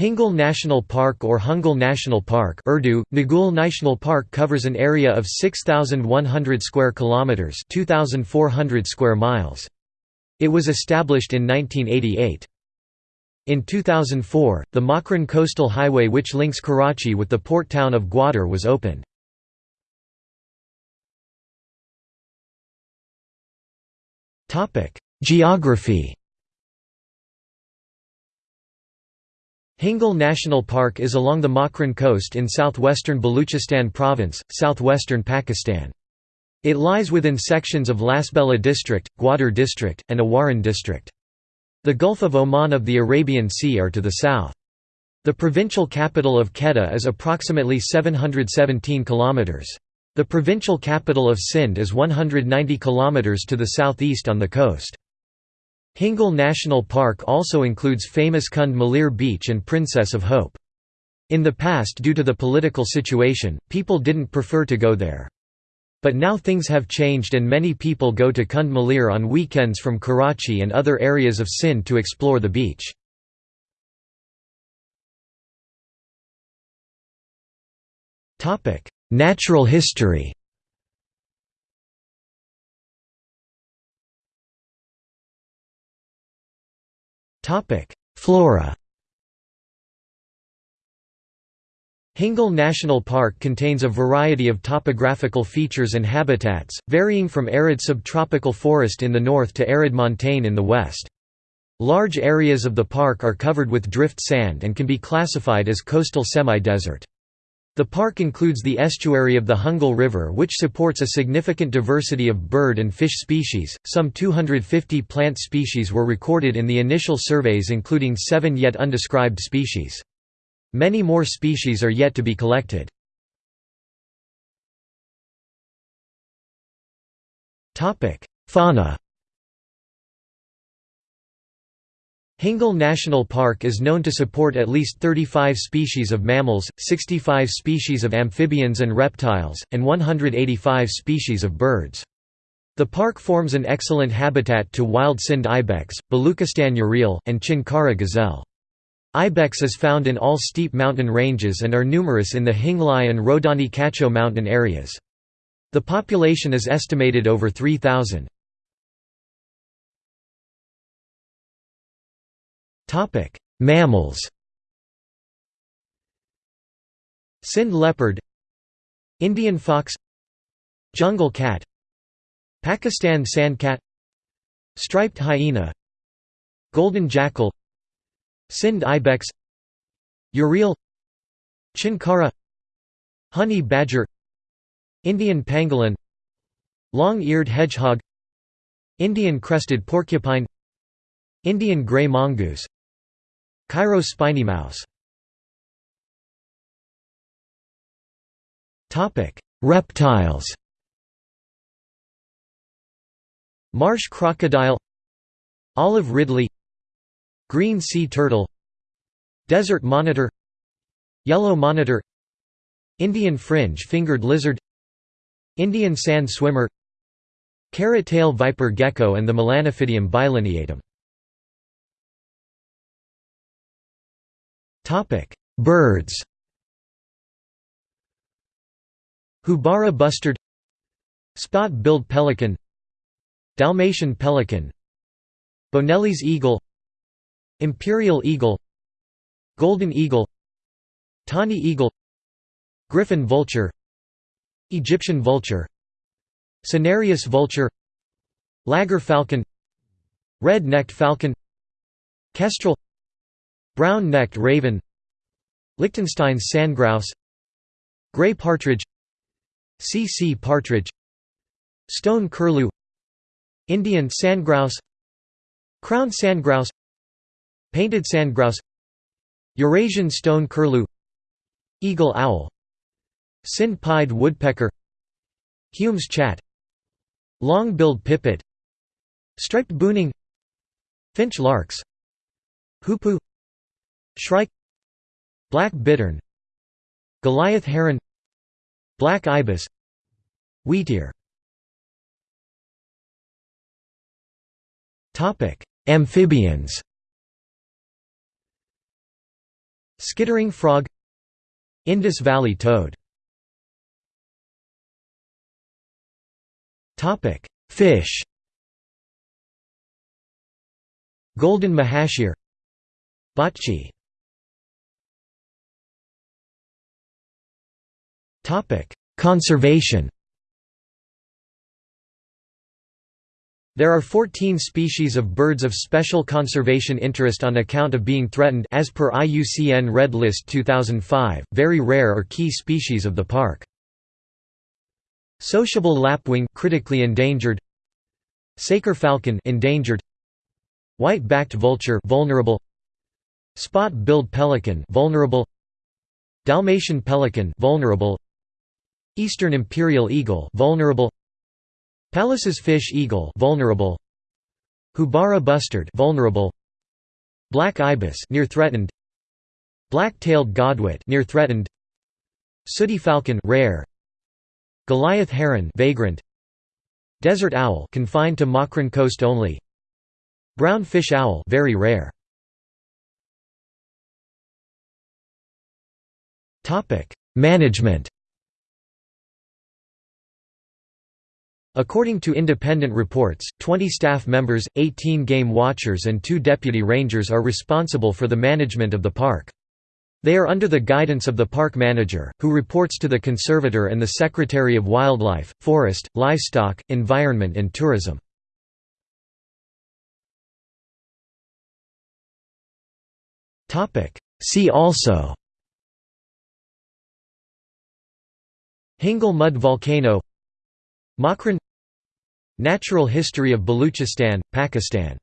Hingol National Park or Hungol National Park Urdu, Nagul National Park covers an area of 6,100 square kilometres 2,400 square miles. It was established in 1988. In 2004, the Makran coastal highway which links Karachi with the port town of Gwadar was opened. Geography Hingol National Park is along the Makran coast in southwestern Baluchistan province, southwestern Pakistan. It lies within sections of Lasbela district, Gwadar district, and Awaran district. The Gulf of Oman of the Arabian Sea are to the south. The provincial capital of Quetta is approximately 717 km. The provincial capital of Sindh is 190 km to the southeast on the coast. Hingol National Park also includes famous Kund Malir Beach and Princess of Hope. In the past due to the political situation, people didn't prefer to go there. But now things have changed and many people go to Kund Malir on weekends from Karachi and other areas of Sindh to explore the beach. Natural history Flora Hingol National Park contains a variety of topographical features and habitats, varying from arid subtropical forest in the north to arid montane in the west. Large areas of the park are covered with drift sand and can be classified as coastal semi-desert. The park includes the estuary of the Hungal River which supports a significant diversity of bird and fish species. Some 250 plant species were recorded in the initial surveys including seven yet undescribed species. Many more species are yet to be collected. Topic: Fauna Hingol National Park is known to support at least 35 species of mammals, 65 species of amphibians and reptiles, and 185 species of birds. The park forms an excellent habitat to wild Sindh ibex, Baluchistan urial, and Chinkara gazelle. Ibex is found in all steep mountain ranges and are numerous in the Hinglaj and Rodani Kacho mountain areas. The population is estimated over 3,000. Topic: Mammals. Sindh leopard, Indian fox, jungle cat, Pakistan sandcat, striped hyena, golden jackal, Sindh ibex, urial, chinkara, honey badger, Indian pangolin, long-eared hedgehog, Indian crested porcupine, Indian grey mongoose Cairo spiny mouse Reptiles. Marsh crocodile Olive ridley Green sea turtle Desert monitor Yellow monitor Indian fringe-fingered lizard Indian sand swimmer Carrot-tail viper gecko and the Melanophidium bilineatum Birds Houbara bustard Spot-billed pelican Dalmatian pelican Bonelli's eagle Imperial eagle Golden eagle Tawny eagle Griffon vulture Egyptian vulture Cinereous vulture Laggar falcon Red-necked falcon Kestrel Brown-necked raven Lichtenstein's sandgrouse Grey partridge See-see partridge Stone curlew Indian sandgrouse Crown sandgrouse Painted sandgrouse Eurasian stone curlew Eagle owl Sindh-pied woodpecker Hume's chat Long-billed pipit Striped bunting Finch larks Hoopoe Shrike Black bittern Goliath heron Black ibis Wheatear Amphibians. Skittering frog Indus Valley toad. Fish. Golden mahseer Botchi Conservation. There are 14 species of birds of special conservation interest on account of being threatened as per IUCN Red List 2005, very rare or key species of the park. Sociable lapwing critically endangered. Saker falcon endangered. White-backed vulture vulnerable. Spot-billed pelican vulnerable. Dalmatian pelican vulnerable Eastern imperial eagle vulnerable. Pallas's fish eagle vulnerable. Houbara bustard vulnerable. Black ibis near threatened. Black-tailed godwit near threatened. Sooty falcon rare. Goliath heron vagrant. Desert owl confined to Makran coast only. Brown fish owl very rare. Topic. Management According to independent reports, 20 staff members, 18 game watchers and 2 deputy rangers are responsible for the management of the park. They are under the guidance of the park manager, who reports to the conservator and the Secretary of Wildlife, Forest, Livestock, Environment and Tourism. See also Hingol mud volcano Makran Natural history of Baluchistan, Pakistan